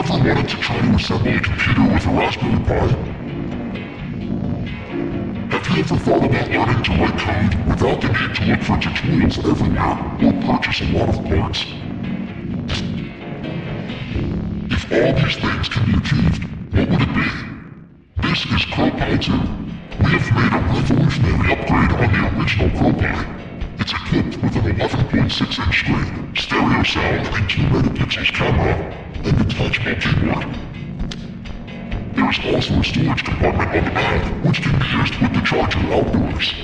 ever wanted to try to assemble a computer with a Raspberry Pi? Have you ever thought about learning to write code without the need to look for tutorials everywhere or purchase a lot of parts? If all these things can be achieved, what would it be? This is CrowPi 2. We have made a revolutionary upgrade on the original CrowPi. It's equipped with an 11.6-inch screen, stereo sound and 2 megapixels camera, and detachable keyboard. There is also a storage compartment on the back, which can be used with the charger outdoors.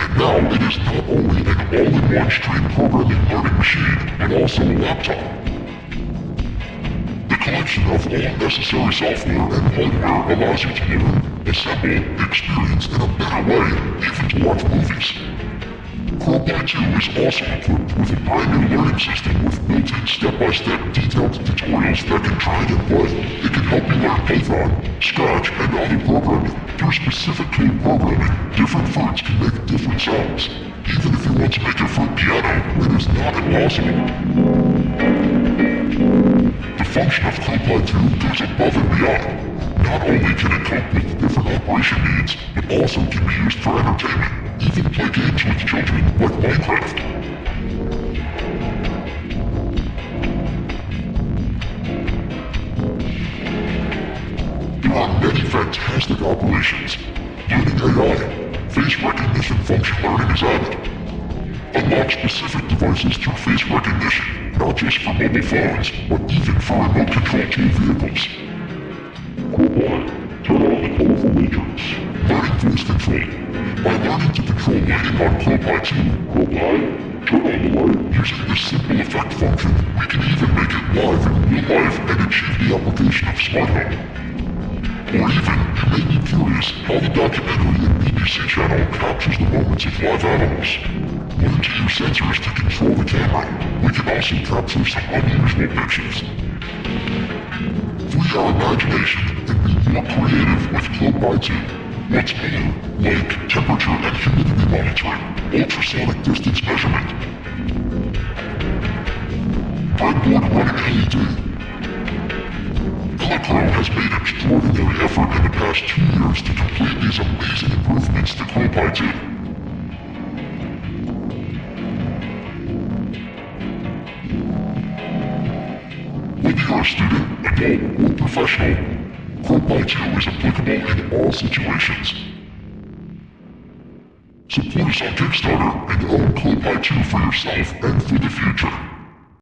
And now it is not only an all-in-one STEM programming learning machine, but also a laptop. The collection of all necessary software and hardware allows you to learn, assemble, experience in a better way, even to watch movies. CrowPi 2 is also equipped with a new learning system with built-in step-by-step detailed tutorials that can drag and play. It can help you learn Python, Scratch, and other programming. Through specific code programming, different fruits can make different sounds. Even if you want to make your fruit piano, it is not impossible. The function of CrowPi 2 goes above and beyond. Not only can it cope with different operation needs, but also can be used for entertainment, even play games with Minecraft. There are many fantastic operations. Learning AI, face recognition function learning is added. Unlock specific devices through face recognition, not just for mobile phones, but even for remote control tool vehicles. CrowPi, turn on the colorful matrix. Control. By learning to control lighting on CrowPi 2, CrowPi, turn on the light. Using this simple effect function, we can even make it live in real life and achieve the application of smart home. Or even, you may be curious how the documentary and BBC channel captures the moments of live animals. Learn to use sensors to control the camera. We can also capture some unusual pictures. Free our imagination and be more creative with CrowPi 2. What's more, like temperature and humidity monitoring, ultrasonic distance measurement, breadboard running LED. Elecrow has made extraordinary effort in the past two years to complete these amazing improvements to 2. Whether you're a student, adult, or professional, 2 is applicable in all situations. Support us on Kickstarter and own CrowPi 2 for yourself and for the future.